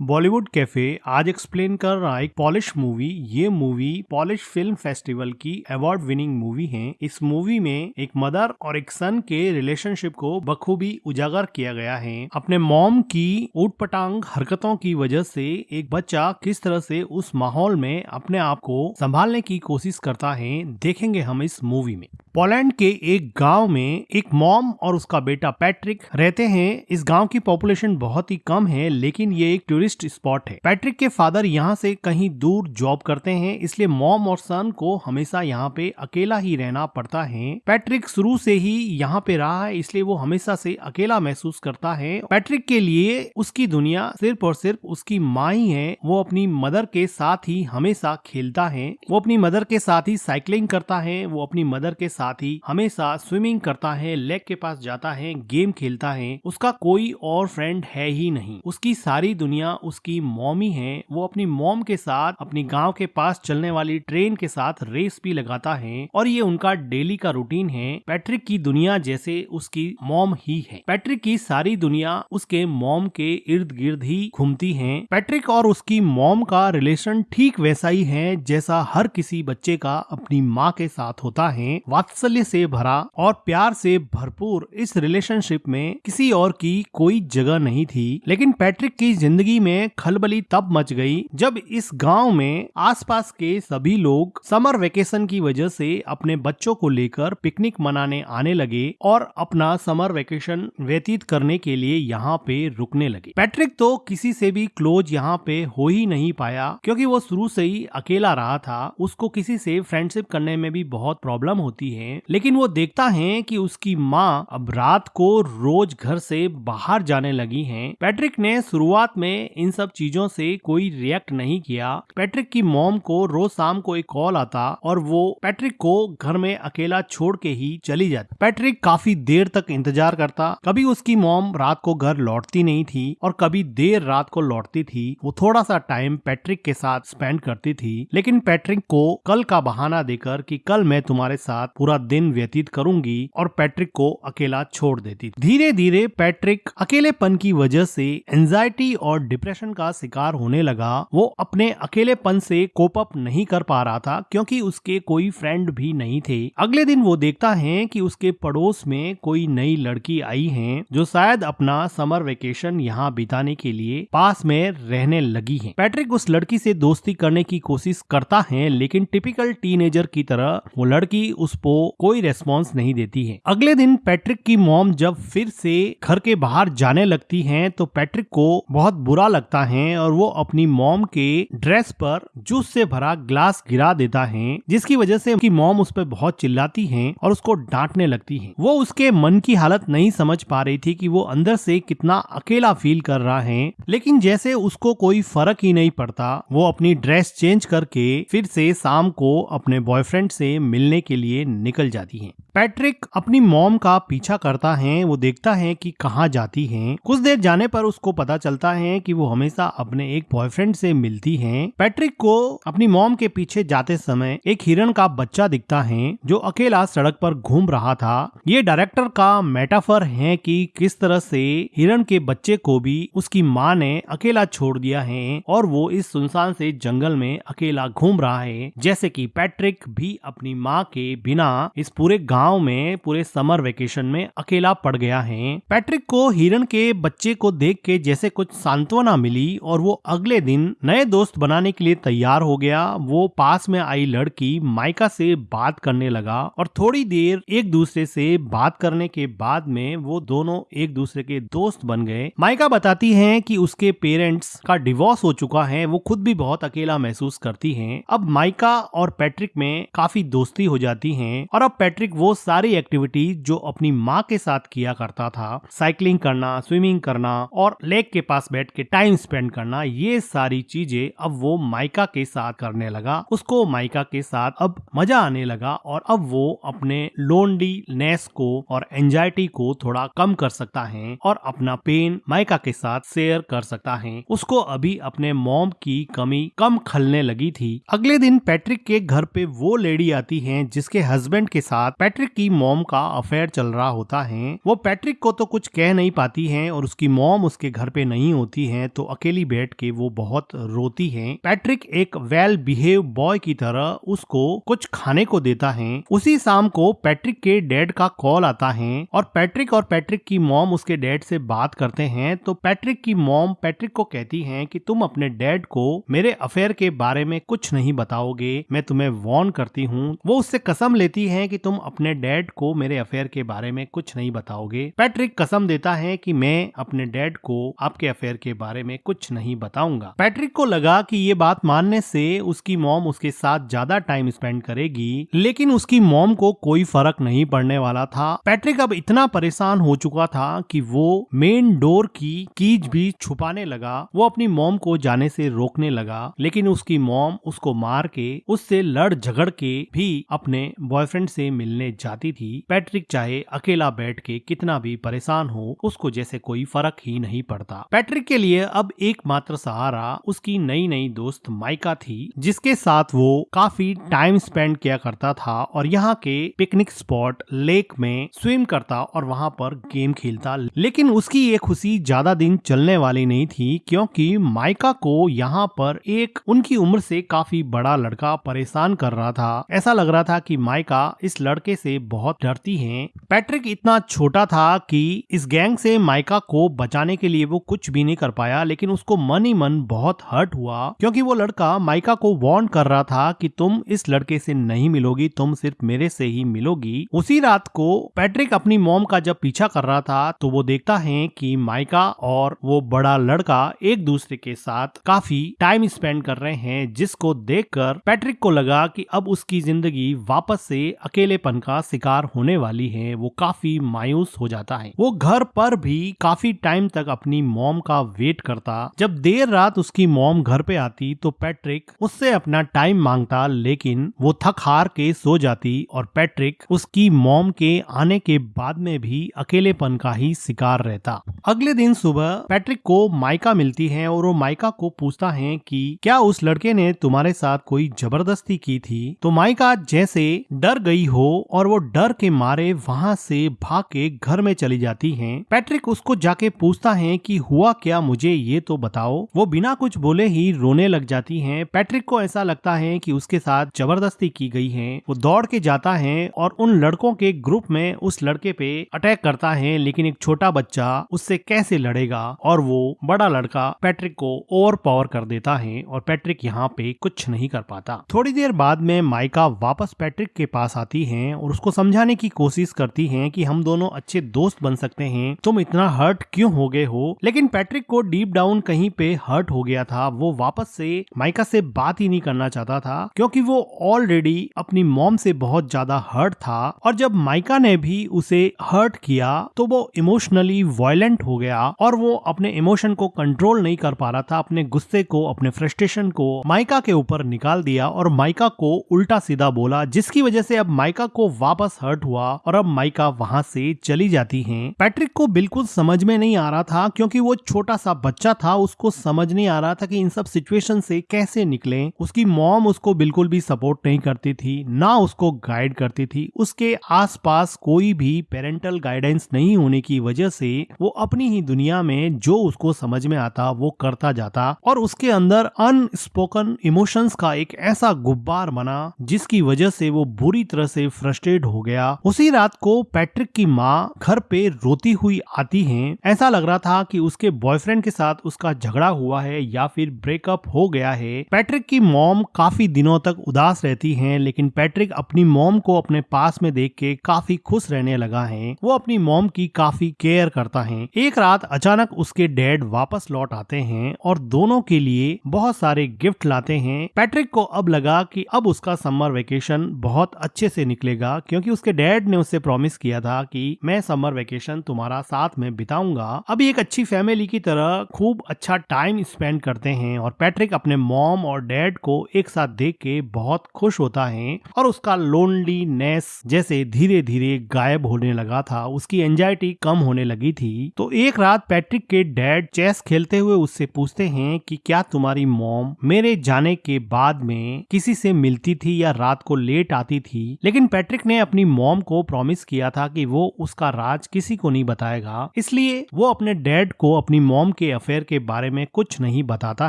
Bollywood cafe आज explain कर रहा है पॉलिश मूवी ये मूवी पॉलिश फ़िल्म फेस्टिवल की अवार्ड विनिंग मूवी है। इस मूवी में एक मदर और एक सन के रिलेशनशिप को बखूबी उजागर किया गया है। अपने मॉम की ऊटपटांग हरकतों की वजह से एक बच्चा किस तरह से उस माहौल में अपने आप को संभालने की कोशिश करता है, देखेंगे हम इस मूवी में। पोलैंड के एक गाँव में एक मॉम और उसका बेटा पैट्रिक रहते हैं। इस गाँव की पॉपुलेशन बहुत ही कम है, लेकिन ये एक टूरिस्ट स्पॉट है। पैट्रिक के फादर यहाँ से कहीं दूर जॉब करते हैं, इसलिए मॉम और सन को हमेशा यहाँ पे अकेला ही रहना पड़ता है। पैट्रिक शुरू से ही यहाँ पे रहा है, इसलिए वो हमेशा से अकेला महसूस करता है। पैट्रिक के लिए उसकी दुनिया सिर्फ़ और सिर्फ़ उसकी माँ ही है, वो अपनी मदर के साथ ही हमेशा खेलता है। वो अपनी मदर के साथ ही साइकिलिंग करता है, वो अपनी मदर के साथ ही हमेशा स्विमिंग करता है, लेक के पास जाता है, गेम खेलता है, उसका कोई और फ्रेंड है ही नहीं। उसकी सारी दुनिया उसकी मॉमी है, वो अपनी मॉम के साथ, अपनी गाँव के पास चलने वाली ट्रेन के साथ रेस भी लगाता है और ये उनका डेली का रूटीन है। पैट्रिक की दुनिया जैसे उसकी मॉम ही है। पैट्रिक की सारी दुनिया उसके मॉम के इर्द गिर्द ही घूमती है। पैट्रिक और उसकी मॉम का रिलेशन ठीक वैसा ही है जैसा हर किसी बच्चे का अपनी माँ के साथ होता है। वात्सल्य से भरा और प्यार से भरपूर इस रिलेशनशिप में किसी और की कोई जगह नहीं थी। लेकिन पैट्रिक की ज़िंदगी में खलबली तब मच गई जब इस गाँव में आसपास के सभी लोग समर वेकेशन की वजह से अपने बच्चों को लेकर पिकनिक मनाने आने लगे और अपना समर वेकेशन व्यतीत करने के लिए यहाँ पे रुकने लगे पैट्रिक तो किसी से भी क्लोज यहाँ पे हो ही नहीं पाया क्योंकि वो शुरू से ही अकेला रहा था उसको किसी से फ्रेंडशिप करने में भी बहुत प्रॉब्लम होती है, लेकिन वो देखता है कि उसकी माँ अब रात को रोज घर से बाहर जाने लगी हैं। पैट्रिक ने शुरुआत में इन सब चीज़ों से कोई रिएक्ट नहीं किया। पैट्रिक की मॉम को रोज शाम को एक कॉल आता और वो पैट्रिक को घर में अकेला छोड़ के ही चली जाती। पैट्रिक काफ़ी देर तक इंतज़ार करता। कभी उसकी मॉम रात को घर लौटती नहीं थी और कभी देर रात को लौटती थी। वो थोड़ा सा टाइम पैट्रिक के साथ स्पेंड करती थी। लेकिन पैट्रिक को कल का बहाना देकर कि कल मैं तुम्हारे साथ पूरा दिन व्यतीत करूँगी और पैट्रिक को अकेला छोड़ देती धीरे धीरे पैट्रिक अकेलेपन की वजह से एंजाइटी और डिप्रेशन का शिकार होने लगा, वो अपने अकेलेपन से कोप अप नहीं कर पा रहा था, क्योंकि उसके कोई फ्रेंड भी नहीं थे। अगले दिन वो देखता है कि उसके पड़ोस में कोई नई लड़की आई है, जो शायद अपना समर वेकेशन यहाँ बिताने के लिए पास में रहने लगी है। पैट्रिक उस लड़की से दोस्ती करने की कोशिश करता है, लेकिन टिपिकल टीनेजर की तरह वो लड़की उसको कोई रेस्पॉन्स नहीं देती है। अगले दिन पैट्रिक की मॉम जब फिर से घर के बाहर जाने लगती है तो पैट्रिक को बहुत बुरा लगता है और वो अपनी मॉम के ड्रेस पर जूस से भरा ग्लास गिरा देता है, जिसकी वजह से उनकी मॉम उस पर बहुत चिल्लाती है और उसको डांटने लगती है। वो उसके मन की हालत नहीं समझ पा रही थी कि वो अंदर से कितना अकेला फील कर रहा है, लेकिन जैसे उसको कोई फ़र्क ही नहीं पड़ता, वो अपनी ड्रेस चेंज करके फिर से शाम को अपने बॉयफ्रेंड से मिलने के लिए निकल जाती हैं। पैट्रिक अपनी मॉम का पीछा करता है, वो देखता है कि कहाँ जाती हैं। कुछ देर जाने पर उसको पता चलता है कि वो हमेशा अपने एक बॉयफ्रेंड से मिलती हैं। पैट्रिक को अपनी मॉम के पीछे जाते समय एक हिरण का बच्चा दिखता है, जो अकेला सड़क पर घूम रहा था ये डायरेक्टर का मेटाफर है कि किस तरह से हिरण के बच्चे को भी उसकी माँ ने अकेला छोड़ दिया है और वो इस सुनसान से जंगल में अकेला घूम रहा है जैसे कि पैट्रिक भी अपनी माँ के बिना इस पूरे गाँव में, पूरे समर वेकेशन में अकेला पड़ गया है। पैट्रिक को, हिरन के बच्चे को देख के जैसे कुछ सांत्वना मिली और वो अगले दिन नए दोस्त बनाने के लिए तैयार हो गया। वो पास में आई लड़की माइका से बात करने लगा और थोड़ी देर एक दूसरे से बात करने के बाद में वो दोनों एक दूसरे के दोस्त बन गए। माइका बताती है कि उसके पेरेंट्स का डिवोर्स हो चुका है, वो खुद भी बहुत अकेला महसूस करती है। अब माइका और पैट्रिक में काफ़ी दोस्ती हो जाती है और अब पैट्रिक वो सारी एक्टिविटीज़ जो अपनी माँ के साथ किया करता था साइकिलिंग करना स्विमिंग करना और लेक के पास बैठ के टाइम स्पेंड करना, ये सारी चीज़ें अब वो माइका के साथ करने लगा। उसको माइका के साथ अब मज़ा आने लगा और अब वो अपने लोनलीनेस को और एंजाइटी को थोड़ा कम कर सकता है और अपना पेन माइका के साथ शेयर कर सकता है। उसको अभी अपने मॉम की कमी कम खलने लगी थी। अगले दिन पैट्रिक के घर पे वो लेडी आती है जिसके हस्बैंड के साथ पैट्रिक की मॉम का अफेयर चल रहा होता है। वो पैट्रिक को तो कुछ कह नहीं पाती है और उसकी मॉम उसके घर पे नहीं होती है तो अकेली बैठ के वो बहुत रोती है। पैट्रिक एक वेल बिहेव बॉय की तरह उसको कुछ खाने को देता है। उसी शाम को पैट्रिक के डैड का कॉल आता है और पैट्रिक और पैट्रिक की मॉम उसके डैड से बात करते हैं तो पैट्रिक की मॉम पैट्रिक को कहती है कि तुम अपने डैड को मेरे अफेयर के बारे में कुछ नहीं बताओगे। मैं तुम्हें वॉर्न करती हूँ। वो उससे कसम लेती है कि तुम अपने डैड को मेरे अफेयर के बारे में कुछ नहीं बताओगे? पैट्रिक कसम देता है कि मैं अपने डैड को आपके अफेयर के बारे में कुछ नहीं बताऊँगा। पैट्रिक को लगा कि ये बात मानने से उसकी मॉम उसके साथ ज़्यादा टाइम स्पेंड करेगी, लेकिन उसकी मॉम को कोई फ़र्क नहीं पड़ने वाला था। पैट्रिक अब इतना परेशान हो चुका था कि वो मेन डोर की कीज भी छुपाने लगा, वो अपनी मॉम को जाने से रोकने लगा, लेकिन उसकी मॉम उसको मार के, उससे लड़ झगड़ के भी अपने बॉयफ्रेंड से मिलने जाती थी, पैट्रिक चाहे अकेला बैठ के कितना भी परेशान हो, उसको जैसे कोई फ़र्क ही नहीं पड़ता। पैट्रिक के लिए अब एकमात्र सहारा उसकी नई नई दोस्त माइका थी, जिसके साथ वो काफ़ी टाइम स्पेंड किया करता था और यहाँ के पिकनिक स्पॉट, लेक में स्विम करता और वहाँ पर गेम खेलता। लेकिन उसकी ये खुशी ज़्यादा दिन चलने वाली नहीं थी, क्योंकि माइका को यहाँ पर एक उनकी उम्र से काफ़ी बड़ा लड़का परेशान कर रहा था। ऐसा लग रहा था कि माइका इस लड़के से बहुत डरती है। पैट्रिक इतना छोटा था कि इस गैंग से माइका को बचाने के लिए वो कुछ भी नहीं कर पाया, लेकिन उसको मन ही मन बहुत हर्ट हुआ, क्योंकि वो लड़का माइका को वार्न कर रहा था कि तुम इस लड़के से नहीं मिलोगी, तुम सिर्फ़ मेरे से ही मिलोगी। उसी रात को पैट्रिक अपनी मोम का जब पीछा कर रहा था तो वो देखता है कि माइका और वो बड़ा लड़का एक दूसरे के साथ काफ़ी टाइम स्पेंड कर रहे हैं, जिसको देखकर पैट्रिक को लगा कि अब उसकी ज़िंदगी वापस से अकेलेपन का शिकार होने वाली है, वो काफ़ी मायूस हो जाता है। वो घर पर भी काफ़ी टाइम तक अपनी मोम का वेट करता। जब देर रात उसकी मोम घर पे आती तो पैट्रिक उससे अपना टाइम माँगता, लेकिन वो थक हार के सो जाती और पैट्रिक उसकी मोम के आने के बाद में भी अकेलेपन का ही शिकार रहता। अगले दिन सुबह पैट्रिक को माइका मिलती है और वो माइका को पूछता है कि, क्या उस लड़के ने तुम्हारे साथ कोई ज़बरदस्ती की थी? तो माइका जैसे डर गई हो और वो डर के मारे वहाँ से भाग के घर में चली जाती है। पैट्रिक उसको जाके पूछता है कि हुआ क्या मुझे ये तो बताओ। वो बिना कुछ बोले ही रोने लग जाती है। पैट्रिक को ऐसा लगता है कि उसके साथ ज़बरदस्ती की गई है। वो दौड़ के जाता है और उन लड़कों के ग्रुप में उस लड़के पे अटैक करता है, लेकिन एक छोटा बच्चा उससे कैसे लड़ेगा? और वो बड़ा लड़का पैट्रिक को ओवर पावर कर देता है और पैट्रिक यहाँ पे कुछ नहीं कर पाता। थोड़ी देर बाद में माइका वापस पैट्रिक के पास आती है और उसको समझाने की कोशिश करती है कि हम दोनों अच्छे दोस्त बन सकते हैं। तुम इतना हर्ट क्यों हो गए हो? लेकिन पैट्रिक को डीप डाउन कहीं पे हर्ट हो गया था। वो वापस से माइका से बात ही नहीं करना चाहता था, क्योंकि वो ऑलरेडी अपनी मॉम से बहुत ज़्यादा हर्ट था। और जब माइका ने भी उसे हर्ट किया तो वो इमोशनली वायलेंट हो गया और वो अपने इमोशन को कंट्रोल नहीं कर पा रहा था। अपने गुस्से को, अपने फ्रस्ट्रेशन को माइका के ऊपर निकाल दिया और माइका को उल्टा सीधा बोला, जिसकी वजह से अब माइका को वापस हर्ट हुआ और अब माइका वहाँ से चली जाती है। पैट्रिक को बिल्कुल समझ में नहीं आ रहा था, क्योंकि वो छोटा सा बच्चा था, उसको समझ नहीं आ रहा था कि इन सब सिचुएशन से कैसे निकले। उसकी मॉम उसको बिल्कुल भी सपोर्ट नहीं करती थी, ना उसको गाइड करती थी। उसके आसपास कोई भी पेरेंटल गाइडेंस नहीं होने की वजह से वो अपनी ही दुनिया में जो उसको समझ में आता, वो करता जाता और उसके अंदर अनस्पोकन इमोशंस का एक ऐसा गुब्बार बना, जिसकी वजह से वो बुरी तरह से फ्रस्ट्रेट हो गया। उसी रात को पैट्रिक की माँ घर पे रोती हुई आती है। ऐसा लग रहा था कि उसके बॉयफ्रेंड के साथ उसका झगड़ा हुआ है या फिर ब्रेकअप हो गया है। पैट्रिक की मॉम काफ़ी दिनों तक उदास रहती है, लेकिन पैट्रिक अपनी मॉम को अपने पास में देख के काफ़ी खुश रहने लगा है। वो अपनी मॉम की काफ़ी केयर करता है। एक रात अचानक उसके डैड वापस लौट आते हैं और दोनों के लिए बहुत सारे गिफ्ट लाते हैं। पैट्रिक को अब लगा कि अब उसका समर वेकेशन बहुत अच्छे से निकलेगा। क्योंकि उसके डैड ने उससे प्रॉमिस किया था कि मैं समर वेकेशन तुम्हारा साथ में बिताऊँगा। अभी एक अच्छी फैमिली की तरह खूब अच्छा टाइम स्पेंड करते हैं और पैट्रिक अपने मॉम और डैड को एक साथ देख के बहुत खुश होता है और उसका लोनलीनेस जैसे धीरे धीरे गायब होने लगा था, उसकी एंजाइटी कम होने लगी थी। तो एक रात पैट्रिक के डैड चेस खेलते हुए उससे पूछते हैं कि क्या तुम्हारी मॉम मेरे जाने के बाद में किसी से मिलती थी या रात को लेट आती थी? लेकिन पैट्रिक ने अपनी मॉम को प्रॉमिस किया था कि वो उसका राज किसी को नहीं बताएगा। इसलिए वो अपने डैड को अपनी मॉम के अफेयर के बारे में कुछ नहीं बताता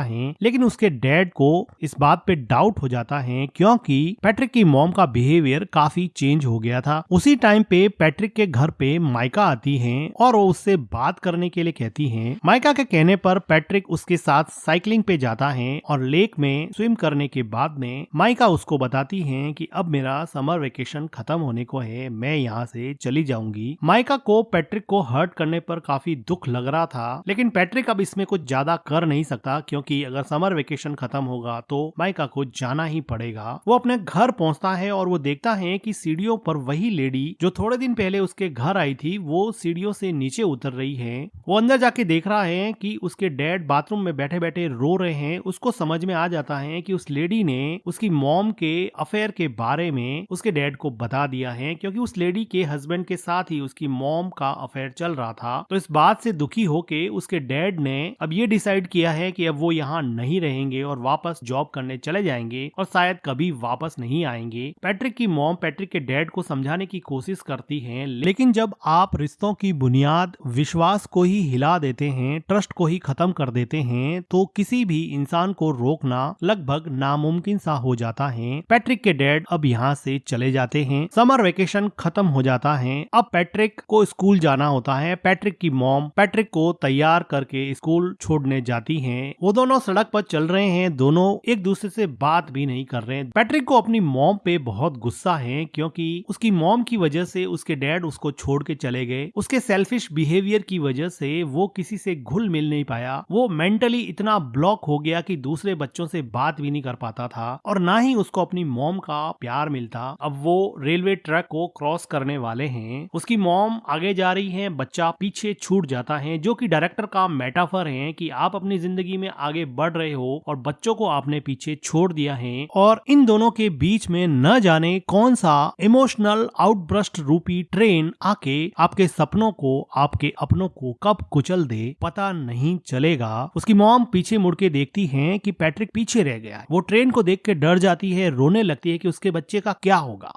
है, लेकिन उसके डैड को इस बात पे डाउट हो जाता है क्योंकि पैट्रिक की मॉम का बिहेवियर काफ़ी चेंज हो गया था। उसी टाइम पे पैट्रिक के घर पे माइका आती है और वो उससे बात करने के लिए कहती है। माइका के कहने पर पैट्रिक उसके साथ साइकिलिंग पे जाता है और लेक में स्विम करने के बाद में माइका उसको बताती है कि अब मेरा समर वेकेशन खत्म होने को है, मैं यहाँ से चली जाऊँगी। माइका को पैट्रिक को हर्ट करने पर काफ़ी दुख लग रहा था, लेकिन पैट्रिक अब इसमें कुछ ज़्यादा कर नहीं सकता, क्योंकि अगर समर वेकेशन खत्म होगा तो माइका को जाना ही पड़ेगा। वो अपने घर पहुँचता है और वो देखता है कि सीढ़ियों पर वही लेडी, जो थोड़े दिन पहले उसके घर आई थी, वो सीढ़ियों से नीचे उतर रही है। वो अंदर जाके देख रहा है कि उसके डैड बाथरूम में बैठे बैठे रो रहे हैं। उसको समझ में आ जाता है कि उस लेडी ने उसकी मॉम के अफेयर के बारे में उसके डैड को बता दिया है क्योंकि उस लेडी के हस्बैंड के साथ ही उसकी मॉम का अफेयर चल रहा था। तो इस बात से दुखी होके उसके डैड ने अब ये डिसाइड किया है कि अब वो यहाँ नहीं रहेंगे और वापस जॉब करने चले जाएँगे और शायद कभी वापस नहीं आएँगे। पैट्रिक की मॉम पैट्रिक के डैड को समझाने की कोशिश करती है, लेकिन जब आप रिश्तों की बुनियाद, विश्वास को ही हिला देते हैं ट्रस्ट को ही खत्म कर देते हैं तो किसी भी इंसान को रोकना लगभग नामुमकिन सा हो जाता है। पैट्रिक के डैड अब यहाँ से चले जाते हैं समर वेकेशन खत्म हो जाता है। अब पैट्रिक को स्कूल जाना होता है। पैट्रिक की मॉम पैट्रिक को तैयार करके स्कूल छोड़ने जाती है। वो दोनों सड़क पर चल रहे हैं। दोनों एक दूसरे से बात भी नहीं कर रहे। हैं पैट्रिक को अपनी मॉम पे बहुत गुस्सा है क्योंकि उसकी मॉम की वजह से उसके डैड उसको छोड़ के चले गए। उसके सेल्फिश बिहेवियर की वजह से वो किसी से घुल मिल नहीं पाया। वो मेंटली इतना ब्लॉक हो गया कि दूसरे बच्चों से बात भी नहीं कर पाता था और ना ही उसको अपनी मॉम का प्यार मिलता। अब वो रेलवे ट्रैक को क्रॉस करने वाले हैं। उसकी मॉम आगे जा रही है, बच्चा पीछे छूट जाता है, जो कि डायरेक्टर का मेटाफर है कि आप अपनी ज़िंदगी में आगे बढ़ रहे हो और बच्चों को आपने पीछे छोड़ दिया है। और इन दोनों के बीच में न जाने कौन सा इमोशनल आउटब्रस्ट रूपी ट्रेन आके आपके सपनों को, आपके अपनों को कब कुचल दे, पता नहीं चलेगा। उसकी मॉम पीछे मुड़ के देखती है कि पैट्रिक पीछे रह गया है। वो ट्रेन को देख के डर जाती है, रोने लगती है कि उसके बच्चे का क्या होगा।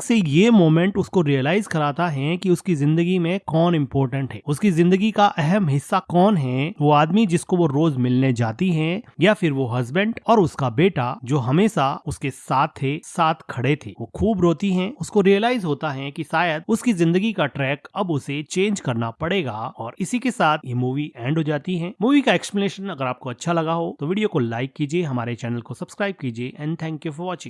अचानक से ये मोमेंट उसको रियलाइज़ कराता है कि उसकी ज़िंदगी में कौन इम्पोर्टेंट है। उसकी ज़िंदगी का अहम हिस्सा कौन है? वो आदमी जिसको वो रोज मिलने जाती है, या फिर वो हस्बैंड और उसका बेटा जो हमेशा उसके साथ थे, साथ खड़े थे। वो खूब रोती है, उसको रियलाइज़ होता है की शायद उसकी ज़िंदगी का ट्रैक अब उसे चेंज करना पड़ेगा और इसी के साथ ये मूवी एंड हो जाती है। मूवी का एक्सप्लेनेशन अगर आपको अच्छा लगा हो तो वीडियो को लाइक कीजिए, हमारे चैनल को सब्सक्राइब कीजिए and thank you for watching